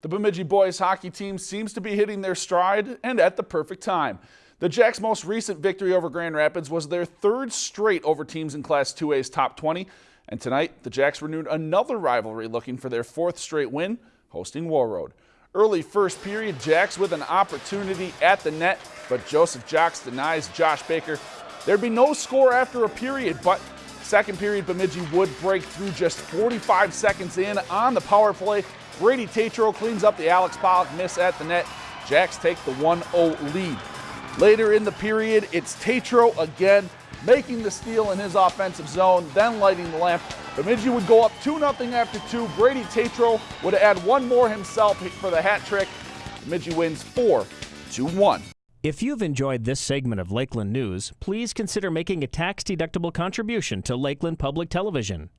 The Bemidji boys hockey team seems to be hitting their stride and at the perfect time. The Jacks' most recent victory over Grand Rapids was their third straight over teams in Class 2A's top 20. And tonight, the Jacks renewed another rivalry looking for their fourth straight win, hosting Warroad. Early first period, Jacks with an opportunity at the net, but Joseph Jocks denies Josh Baker. There'd be no score after a period, but second period, Bemidji would break through just 45 seconds in on the power play Brady Tatro cleans up the Alex Pollock miss at the net. Jacks take the 1-0 lead. Later in the period, it's Tatro again, making the steal in his offensive zone, then lighting the lamp. Bemidji would go up 2-0 after two. Brady Tatro would add one more himself for the hat trick. Bemidji wins 4-1. If you've enjoyed this segment of Lakeland News, please consider making a tax-deductible contribution to Lakeland Public Television.